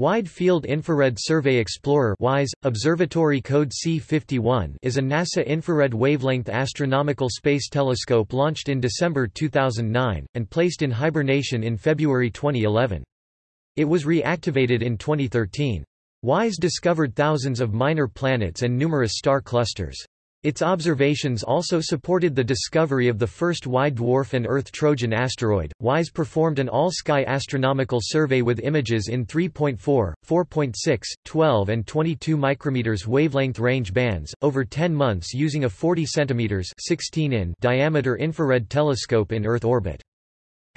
Wide Field Infrared Survey Explorer WISE, Observatory Code C51 is a NASA infrared wavelength astronomical space telescope launched in December 2009, and placed in hibernation in February 2011. It was reactivated in 2013. WISE discovered thousands of minor planets and numerous star clusters. Its observations also supported the discovery of the first white dwarf and Earth-Trojan asteroid. WISE performed an all-sky astronomical survey with images in 3.4, 4.6, 12 and 22 micrometers wavelength range bands, over 10 months using a 40 cm 16 in diameter infrared telescope in Earth orbit.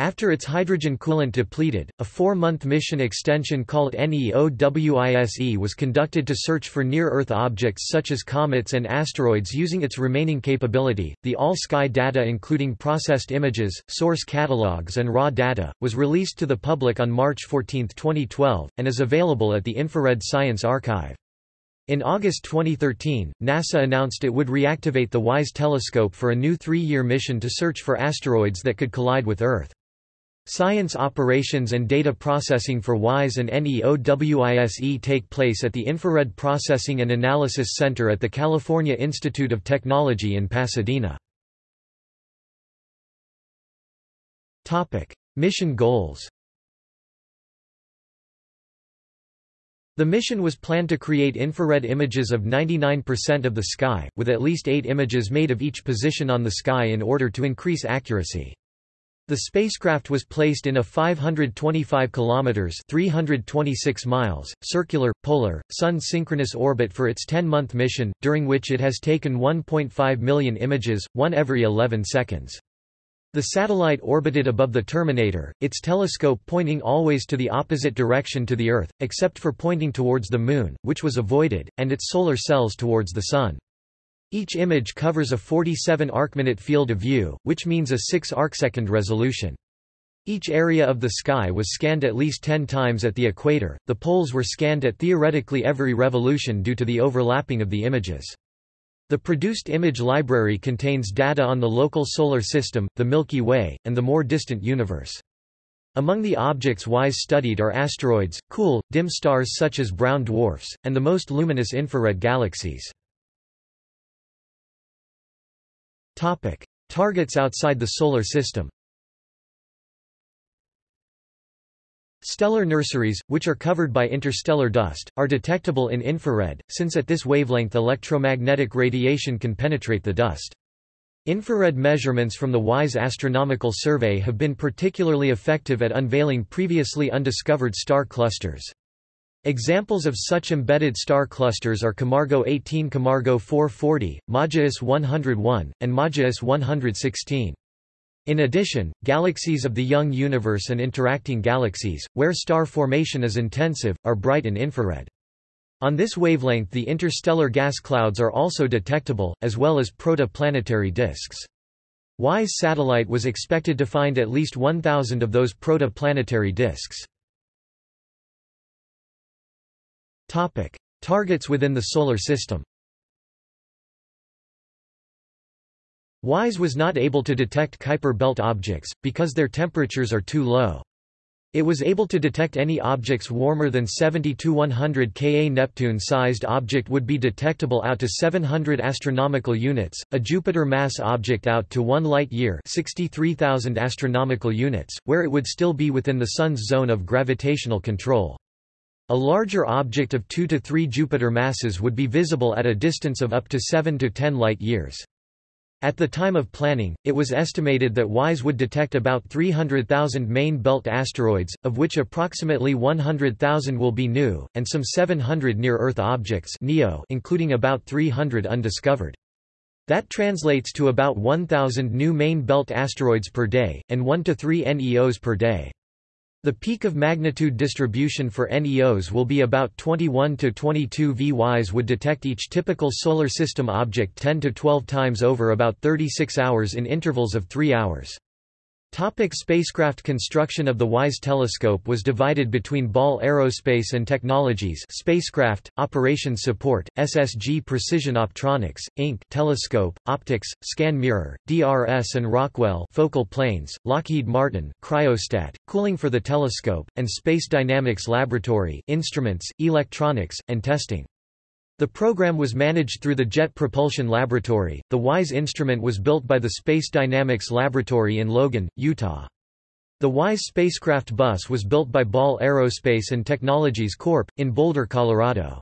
After its hydrogen coolant depleted, a four-month mission extension called NEOWISE was conducted to search for near-Earth objects such as comets and asteroids using its remaining capability. The all-sky data including processed images, source catalogs and raw data, was released to the public on March 14, 2012, and is available at the Infrared Science Archive. In August 2013, NASA announced it would reactivate the WISE telescope for a new three-year mission to search for asteroids that could collide with Earth. Science operations and data processing for WISE and NEOWISE take place at the Infrared Processing and Analysis Center at the California Institute of Technology in Pasadena. Mission goals The mission was planned to create infrared images of 99% of the sky, with at least eight images made of each position on the sky in order to increase accuracy. The spacecraft was placed in a 525 kilometers (326 miles) circular polar sun-synchronous orbit for its 10-month mission, during which it has taken 1.5 million images, one every 11 seconds. The satellite orbited above the terminator, its telescope pointing always to the opposite direction to the Earth, except for pointing towards the Moon, which was avoided, and its solar cells towards the Sun. Each image covers a 47 arcminute field of view, which means a 6 arcsecond resolution. Each area of the sky was scanned at least 10 times at the equator, the poles were scanned at theoretically every revolution due to the overlapping of the images. The produced image library contains data on the local solar system, the Milky Way, and the more distant universe. Among the objects WISE studied are asteroids, cool, dim stars such as brown dwarfs, and the most luminous infrared galaxies. Topic: Targets outside the Solar System Stellar nurseries, which are covered by interstellar dust, are detectable in infrared, since at this wavelength electromagnetic radiation can penetrate the dust. Infrared measurements from the WISE Astronomical Survey have been particularly effective at unveiling previously undiscovered star clusters. Examples of such embedded star clusters are Camargo 18 Camargo 440, Majaess 101, and Majaess 116. In addition, galaxies of the young universe and interacting galaxies, where star formation is intensive, are bright in infrared. On this wavelength the interstellar gas clouds are also detectable, as well as protoplanetary disks. WISE satellite was expected to find at least 1,000 of those protoplanetary disks. Topic: Targets within the Solar System WISE was not able to detect Kuiper belt objects, because their temperatures are too low. It was able to detect any objects warmer than 70 to 100 Ka. Neptune-sized object would be detectable out to 700 astronomical units, a Jupiter mass object out to 1 light-year 63,000 astronomical units, where it would still be within the Sun's zone of gravitational control. A larger object of 2 to 3 Jupiter masses would be visible at a distance of up to 7 to 10 light-years. At the time of planning, it was estimated that WISE would detect about 300,000 main belt asteroids, of which approximately 100,000 will be new, and some 700 near-Earth objects including about 300 undiscovered. That translates to about 1,000 new main belt asteroids per day, and 1 to 3 NEOs per day. The peak of magnitude distribution for NEOs will be about 21 to 22 VYs would detect each typical Solar System object 10 to 12 times over about 36 hours in intervals of 3 hours. Topic spacecraft Construction of the WISE telescope was divided between Ball Aerospace and Technologies spacecraft, operations support, SSG Precision Optronics, Inc. telescope, optics, scan mirror, DRS and Rockwell focal planes, Lockheed Martin, cryostat, cooling for the telescope, and Space Dynamics Laboratory instruments, electronics, and testing. The program was managed through the Jet Propulsion Laboratory. The WISE instrument was built by the Space Dynamics Laboratory in Logan, Utah. The WISE spacecraft bus was built by Ball Aerospace and Technologies Corp. in Boulder, Colorado.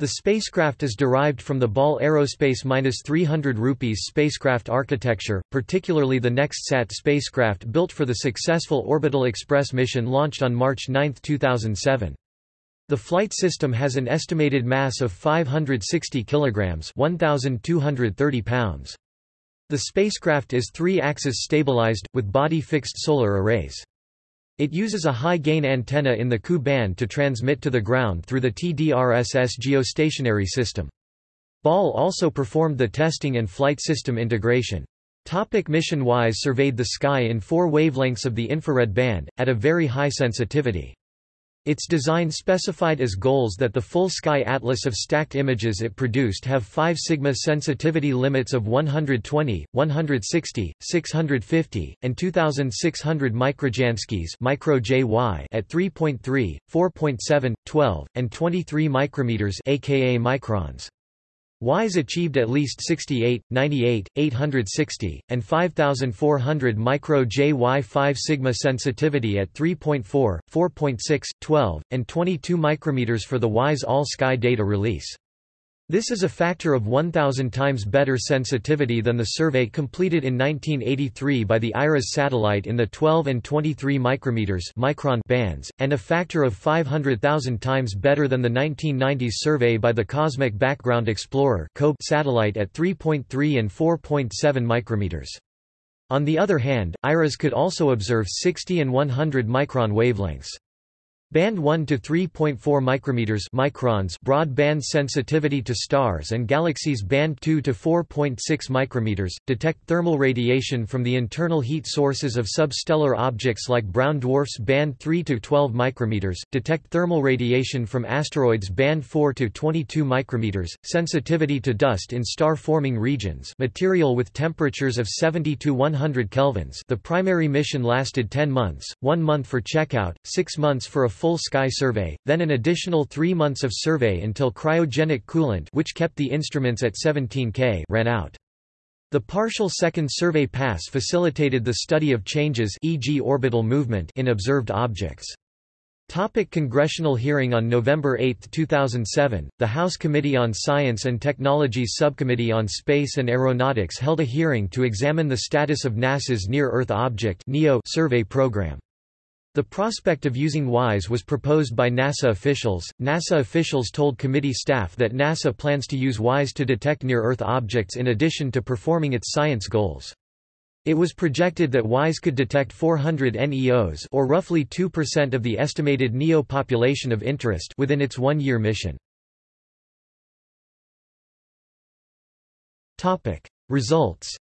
The spacecraft is derived from the Ball Aerospace-300 rupees spacecraft architecture, particularly the NextSat spacecraft built for the successful Orbital Express mission launched on March 9, 2007. The flight system has an estimated mass of 560 kilograms, 1230 pounds. The spacecraft is three-axis stabilized with body-fixed solar arrays. It uses a high-gain antenna in the Ku band to transmit to the ground through the TDRSS geostationary system. Ball also performed the testing and flight system integration. Topic mission WISE surveyed the sky in four wavelengths of the infrared band, at a very high sensitivity. Its design specified as goals that the full sky atlas of stacked images it produced have 5 sigma sensitivity limits of 120, 160, 650, and 2600 microjanskis micro JY at 3.3, 4.7, 12, and 23 micrometers aka microns. WISE achieved at least 68, 98, 860, and 5400 micro JY 5 sigma sensitivity at 3.4, 4.6, 12, and 22 micrometers for the WISE All-Sky data release. This is a factor of 1,000 times better sensitivity than the survey completed in 1983 by the IRAS satellite in the 12 and 23 micrometers micron bands, and a factor of 500,000 times better than the 1990s survey by the Cosmic Background Explorer satellite at 3.3 and 4.7 micrometers. On the other hand, IRAS could also observe 60 and 100 micron wavelengths. Band 1 to 3.4 micrometers microns broad band sensitivity to stars and galaxies. Band 2 to 4.6 micrometers detect thermal radiation from the internal heat sources of substellar objects like brown dwarfs. Band 3 to 12 micrometers detect thermal radiation from asteroids. Band 4 to 22 micrometers sensitivity to dust in star forming regions. Material with temperatures of 70 to 100 kelvins. The primary mission lasted 10 months 1 month for checkout 6 months for a full sky survey, then an additional three months of survey until cryogenic coolant which kept the instruments at 17 K ran out. The partial second survey pass facilitated the study of changes e.g. orbital movement in observed objects. Topic congressional hearing On November 8, 2007, the House Committee on Science and Technology's Subcommittee on Space and Aeronautics held a hearing to examine the status of NASA's Near-Earth Object survey program. The prospect of using WISE was proposed by NASA officials. NASA officials told committee staff that NASA plans to use WISE to detect near-Earth objects in addition to performing its science goals. It was projected that WISE could detect 400 NEOs or roughly 2% of the estimated NEO population of interest within its one-year mission. Results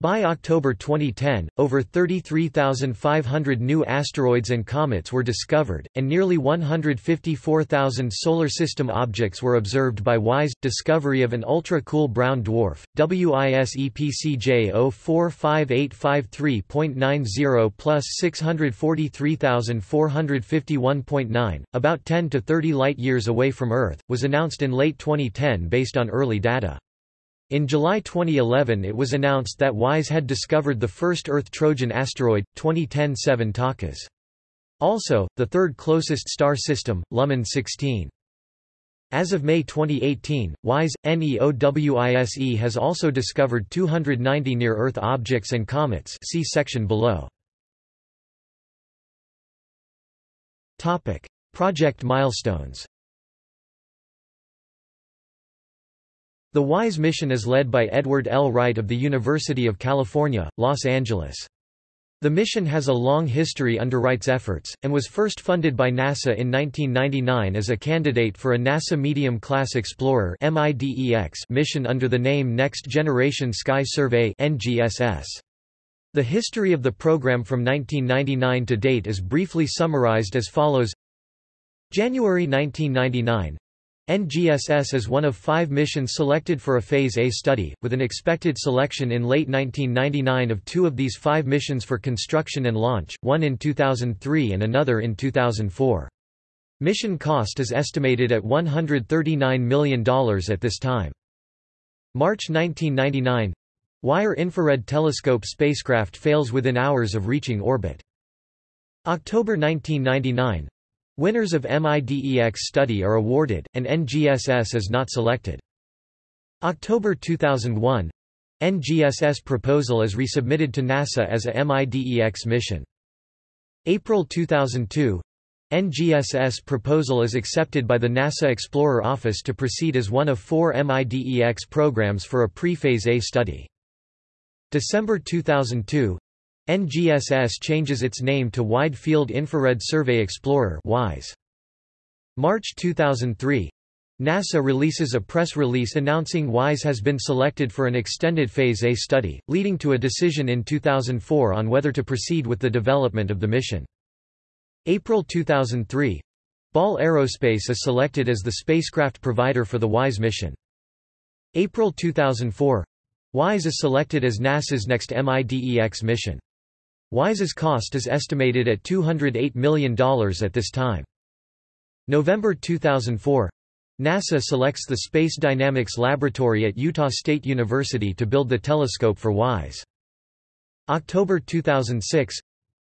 By October 2010, over 33,500 new asteroids and comets were discovered, and nearly 154,000 Solar System objects were observed by WISE. Discovery of an ultra-cool brown dwarf, WIS EPCJ 045853.90 plus 643,451.9, about 10 to 30 light-years away from Earth, was announced in late 2010 based on early data. In July 2011 it was announced that WISE had discovered the first Earth Trojan asteroid, 2010 7 Takas. Also, the third closest star system, Luhman 16. As of May 2018, WISE, NEOWISE has also discovered 290 near-Earth objects and comets see section below. Project milestones The WISE mission is led by Edward L. Wright of the University of California, Los Angeles. The mission has a long history under Wright's efforts, and was first funded by NASA in 1999 as a candidate for a NASA Medium Class Explorer mission under the name Next Generation Sky Survey The history of the program from 1999 to date is briefly summarized as follows January 1999 NGSS is one of five missions selected for a Phase A study, with an expected selection in late 1999 of two of these five missions for construction and launch, one in 2003 and another in 2004. Mission cost is estimated at $139 million at this time. March 1999 Wire Infrared Telescope spacecraft fails within hours of reaching orbit. October 1999 Winners of MIDEX study are awarded, and NGSS is not selected. October 2001 NGSS proposal is resubmitted to NASA as a MIDEX mission. April 2002 NGSS proposal is accepted by the NASA Explorer Office to proceed as one of four MIDEX programs for a pre-phase A study. December 2002 NGSS changes its name to Wide Field Infrared Survey Explorer WISE. March 2003 NASA releases a press release announcing WISE has been selected for an extended Phase A study, leading to a decision in 2004 on whether to proceed with the development of the mission. April 2003 Ball Aerospace is selected as the spacecraft provider for the WISE mission. April 2004 WISE is selected as NASA's next MIDEX mission. WISE's cost is estimated at $208 million at this time. November 2004 NASA selects the Space Dynamics Laboratory at Utah State University to build the telescope for WISE. October 2006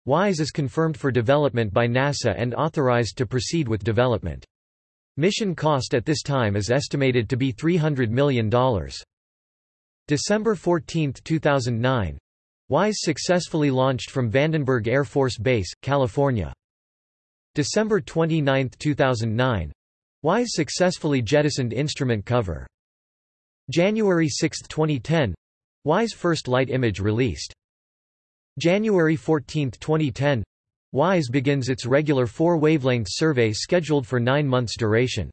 WISE is confirmed for development by NASA and authorized to proceed with development. Mission cost at this time is estimated to be $300 million. December 14, 2009 WISE successfully launched from Vandenberg Air Force Base, California. December 29, 2009 WISE successfully jettisoned instrument cover. January 6, 2010 WISE first light image released. January 14, 2010 WISE begins its regular four-wavelength survey scheduled for nine months duration.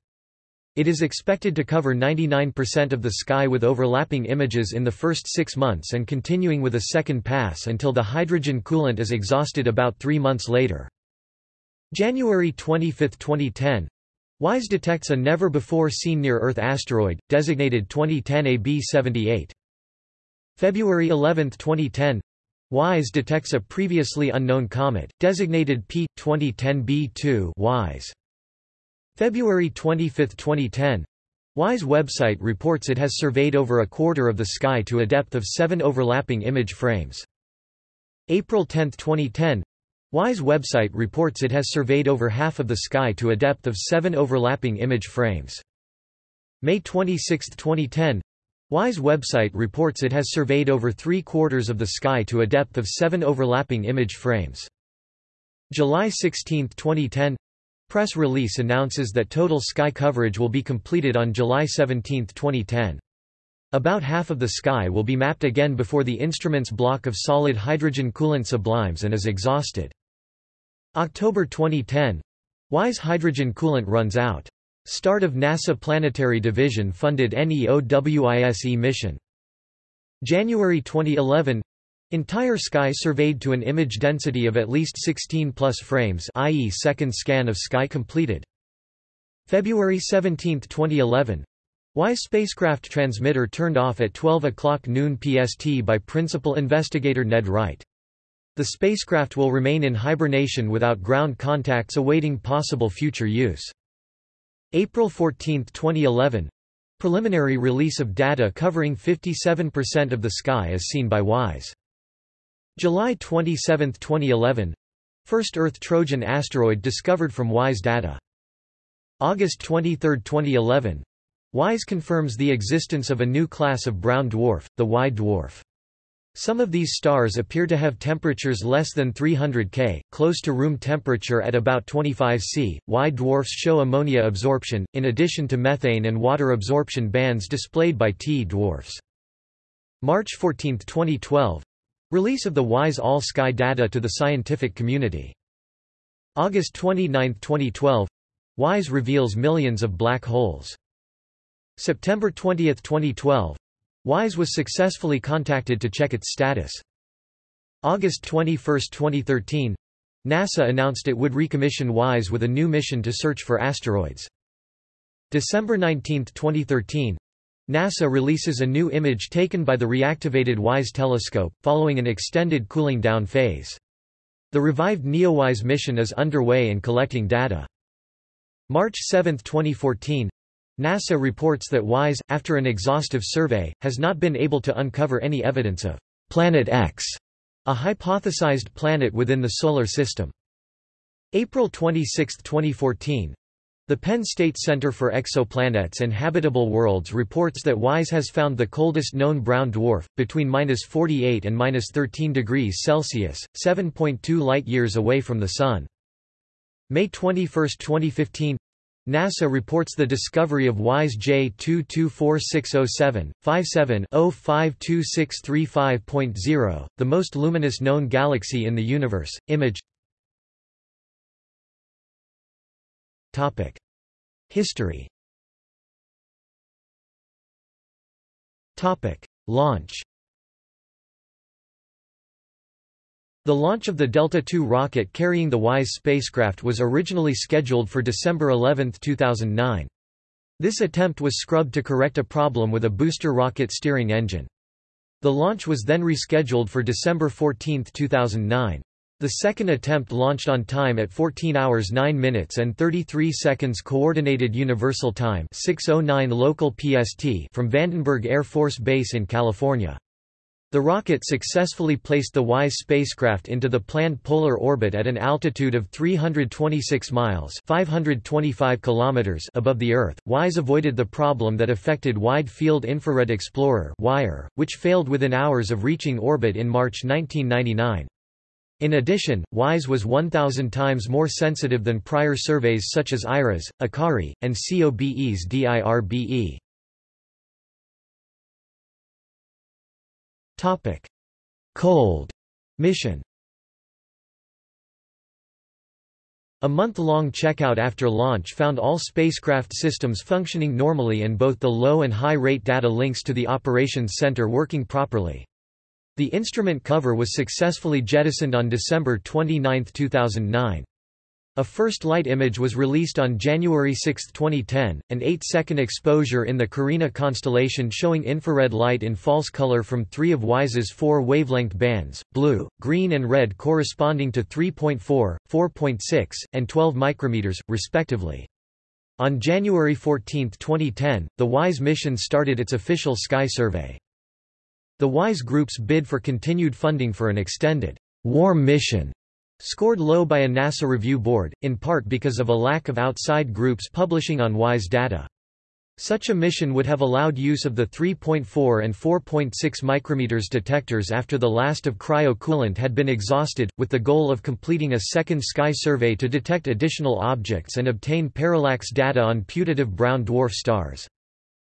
It is expected to cover 99% of the sky with overlapping images in the first six months and continuing with a second pass until the hydrogen coolant is exhausted about three months later. January 25, 2010 WISE detects a never-before-seen near-Earth asteroid, designated 2010 AB78. February 11, 2010 WISE detects a previously unknown comet, designated P. 2010 B2 WISE. February 25, 2010 WISE website reports it has surveyed over a quarter of the sky to a depth of seven overlapping image frames. April 10, 2010 WISE website reports it has surveyed over half of the sky to a depth of seven overlapping image frames. May 26, 2010 WISE website reports it has surveyed over three quarters of the sky to a depth of seven overlapping image frames. July 16, 2010 Press release announces that total sky coverage will be completed on July 17, 2010. About half of the sky will be mapped again before the instrument's block of solid hydrogen coolant sublimes and is exhausted. October 2010 WISE hydrogen coolant runs out. Start of NASA Planetary Division funded NEOWISE mission. January 2011 Entire sky surveyed to an image density of at least 16 plus frames i.e. second scan of sky completed. February 17, 2011 WISE spacecraft transmitter turned off at 12 o'clock noon PST by principal investigator Ned Wright. The spacecraft will remain in hibernation without ground contacts awaiting possible future use. April 14, 2011 Preliminary release of data covering 57% of the sky as seen by WISE. July 27, 2011 First Earth Trojan asteroid discovered from WISE data. August 23, 2011 WISE confirms the existence of a new class of brown dwarf, the Y dwarf. Some of these stars appear to have temperatures less than 300 K, close to room temperature at about 25 C. Y dwarfs show ammonia absorption, in addition to methane and water absorption bands displayed by T dwarfs. March 14, 2012 Release of the WISE All-Sky data to the scientific community. August 29, 2012 WISE reveals millions of black holes. September 20, 2012 WISE was successfully contacted to check its status. August 21, 2013 NASA announced it would recommission WISE with a new mission to search for asteroids. December 19, 2013 NASA releases a new image taken by the reactivated WISE telescope, following an extended cooling down phase. The revived NEOWISE mission is underway and collecting data. March 7, 2014 NASA reports that WISE, after an exhaustive survey, has not been able to uncover any evidence of Planet X, a hypothesized planet within the Solar System. April 26, 2014 the Penn State Center for Exoplanets and Habitable Worlds reports that WISE has found the coldest known brown dwarf, between 48 and 13 degrees Celsius, 7.2 light-years away from the Sun. May 21, 2015 NASA reports the discovery of WISE J224607, 57-052635.0, the most luminous known galaxy in the universe. Image History. Launch. The launch of the Delta II rocket carrying the WISE spacecraft was originally scheduled for December 11, 2009. This attempt was scrubbed to correct a problem with a booster rocket steering engine. The launch was then rescheduled for December 14, 2009. The second attempt launched on time at 14 hours 9 minutes and 33 seconds Coordinated Universal Time 609 local PST from Vandenberg Air Force Base in California. The rocket successfully placed the WISE spacecraft into the planned polar orbit at an altitude of 326 miles 525 kilometers above the Earth. WISE avoided the problem that affected Wide Field Infrared Explorer WIRE, which failed within hours of reaching orbit in March 1999. In addition, WISE was 1,000 times more sensitive than prior surveys such as IRAS, AKARI, and COBE's DIRBE. Cold mission A month-long checkout after launch found all spacecraft systems functioning normally and both the low and high rate data links to the operations center working properly. The instrument cover was successfully jettisoned on December 29, 2009. A first light image was released on January 6, 2010, an 8-second exposure in the Carina constellation showing infrared light in false color from three of WISE's four wavelength bands, blue, green and red corresponding to 3.4, 4.6, and 12 micrometers, respectively. On January 14, 2010, the WISE mission started its official sky survey. The WISE Group's bid for continued funding for an extended warm mission scored low by a NASA review board, in part because of a lack of outside groups publishing on WISE data. Such a mission would have allowed use of the 3.4 and 4.6 micrometers detectors after the last of cryo coolant had been exhausted, with the goal of completing a second sky survey to detect additional objects and obtain parallax data on putative brown dwarf stars.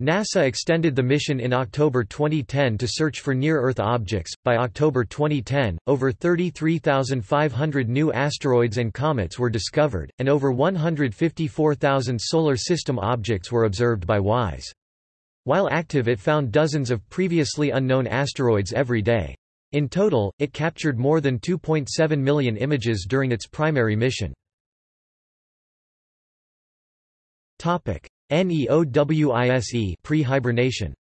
NASA extended the mission in October 2010 to search for near-Earth objects. By October 2010, over 33,500 new asteroids and comets were discovered, and over 154,000 solar system objects were observed by WISE. While active it found dozens of previously unknown asteroids every day. In total, it captured more than 2.7 million images during its primary mission. Topic: NEOWISE pre-hibernation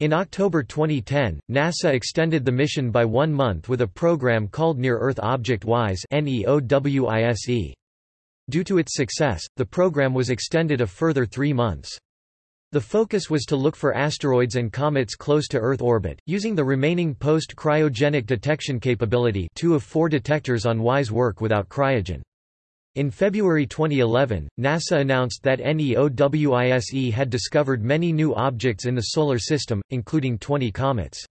In October 2010, NASA extended the mission by one month with a program called Near-Earth Object WISE Due to its success, the program was extended a further three months. The focus was to look for asteroids and comets close to Earth orbit, using the remaining post-cryogenic detection capability two of four detectors on WISE work without cryogen. In February 2011, NASA announced that NEOWISE had discovered many new objects in the Solar System, including 20 comets.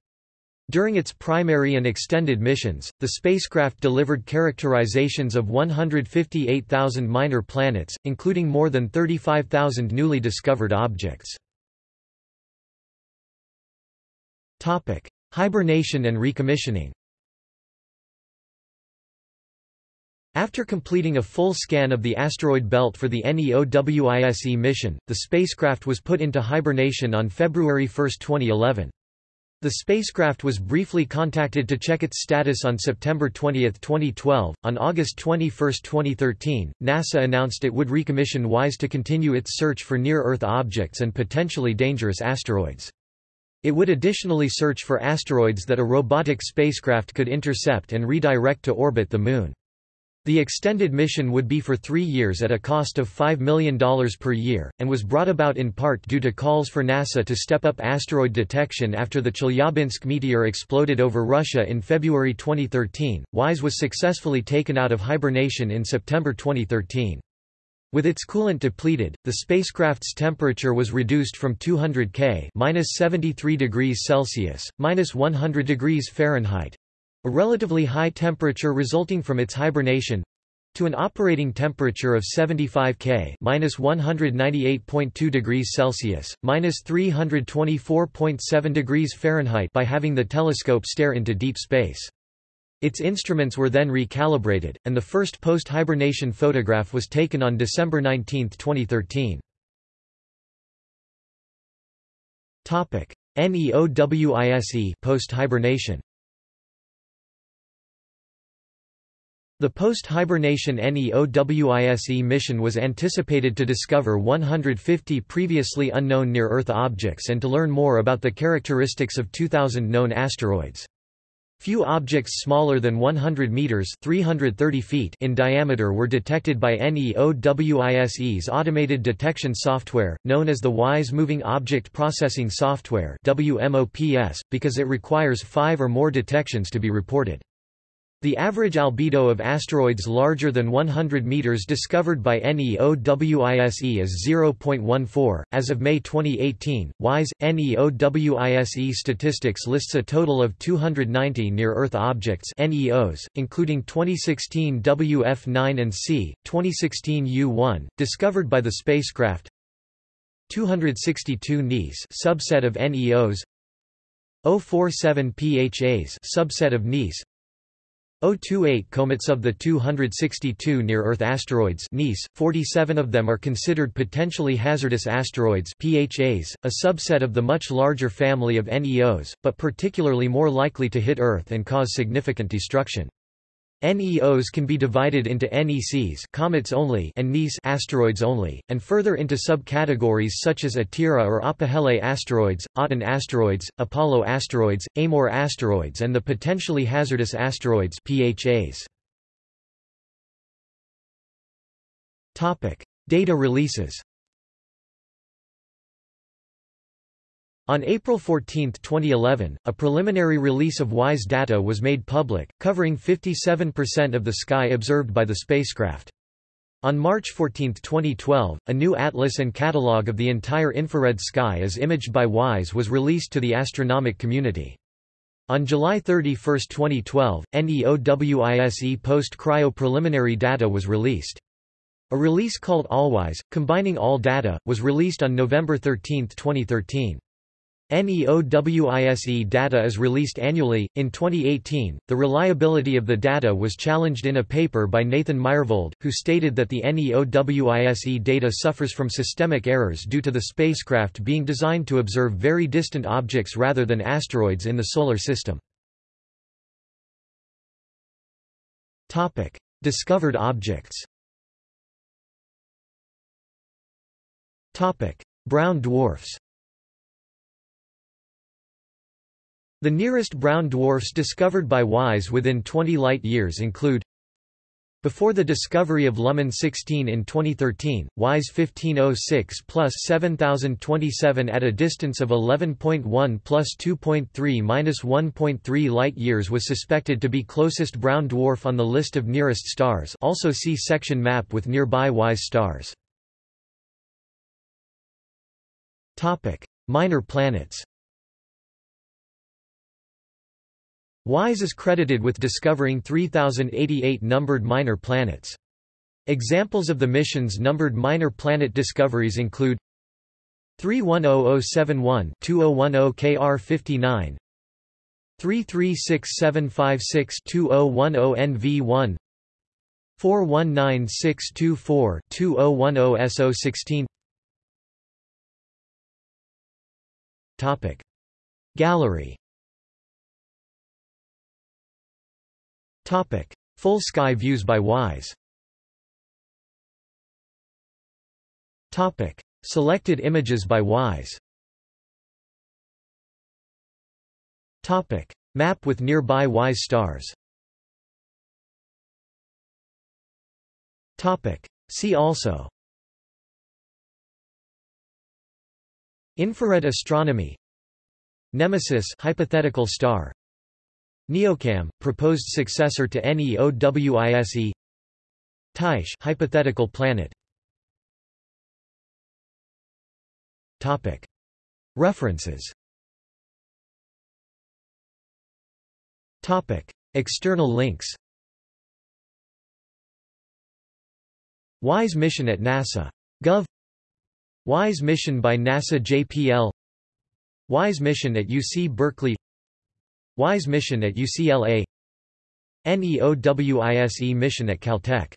During its primary and extended missions, the spacecraft delivered characterizations of 158,000 minor planets, including more than 35,000 newly discovered objects. Hibernation and recommissioning. After completing a full scan of the asteroid belt for the NEOWISE mission, the spacecraft was put into hibernation on February 1, 2011. The spacecraft was briefly contacted to check its status on September 20, 2012. On August 21, 2013, NASA announced it would recommission WISE to continue its search for near Earth objects and potentially dangerous asteroids. It would additionally search for asteroids that a robotic spacecraft could intercept and redirect to orbit the Moon. The extended mission would be for three years at a cost of $5 million per year, and was brought about in part due to calls for NASA to step up asteroid detection after the Chelyabinsk meteor exploded over Russia in February 2013. WISE was successfully taken out of hibernation in September 2013. With its coolant depleted, the spacecraft's temperature was reduced from 200 K (-73 degrees Celsius, -100 degrees Fahrenheit), a relatively high temperature resulting from its hibernation, to an operating temperature of 75 K (-198.2 degrees Celsius, -324.7 degrees Fahrenheit) by having the telescope stare into deep space. Its instruments were then recalibrated, and the first post-hibernation photograph was taken on December 19, 2013. NEOWISE post-hibernation The post-hibernation NEOWISE mission was anticipated to discover 150 previously unknown near-Earth objects and to learn more about the characteristics of 2,000 known asteroids. Few objects smaller than 100 meters (330 feet) in diameter were detected by NEOWISE's automated detection software, known as the WISE Moving Object Processing Software (WMOPS), because it requires 5 or more detections to be reported. The average albedo of asteroids larger than 100 meters discovered by NEOWISE is 0.14. As of May 2018, WISE NEOWISE statistics lists a total of 290 near-Earth objects (NEOs), including 2016 WF9 and C, 2016 U1, discovered by the spacecraft. 262 NEAs, subset of NEOs. 047 PHAs, subset of NEAs. 028 comets of the 262 near-Earth asteroids NEAs, 47 of them are considered potentially hazardous asteroids PHAs, a subset of the much larger family of NEOs, but particularly more likely to hit Earth and cause significant destruction. NEOs can be divided into NECs comets only and NEAs asteroids only, and further into subcategories such as Atira or Apohele asteroids, Aten asteroids, Apollo asteroids, Amor asteroids and the potentially hazardous asteroids PHAs. Data releases. On April 14, 2011, a preliminary release of WISE data was made public, covering 57% of the sky observed by the spacecraft. On March 14, 2012, a new atlas and catalogue of the entire infrared sky as imaged by WISE was released to the astronomic community. On July 31, 2012, NEOWISE post-cryo preliminary data was released. A release called AllWISE, combining all data, was released on November 13, 2013. NEOWISE data is released annually. In 2018, the reliability of the data was challenged in a paper by Nathan Myhrvold, who stated that the NEOWISE data suffers from systemic errors due to the spacecraft being designed to observe very distant objects rather than asteroids in the Solar System. Discovered objects Brown dwarfs The nearest brown dwarfs discovered by WISE within 20 light-years include before the discovery of Luhman 16 in 2013, WISE 1506 plus 7027 at a distance of 11.1 plus 2.3 minus 1.3 light-years was suspected to be closest brown dwarf on the list of nearest stars also see section map with nearby WISE stars. Minor planets WISE is credited with discovering 3088 numbered minor planets. Examples of the mission's numbered minor planet discoveries include 310071 2010 KR59 336756-2010 NV1 419624-2010 SO16 Topic. Gallery Topic. Full sky views by WISE. Topic. Selected images by WISE. Topic. Map with nearby WISE stars. Topic. See also. Infrared astronomy. Nemesis hypothetical star Neocam proposed successor to NEOWISE Tyche hypothetical planet. Topic. References. Topic. External links. WISE mission at NASA. Gov. WISE mission by NASA JPL WISE mission at UC Berkeley WISE mission at UCLA NEOWISE mission at Caltech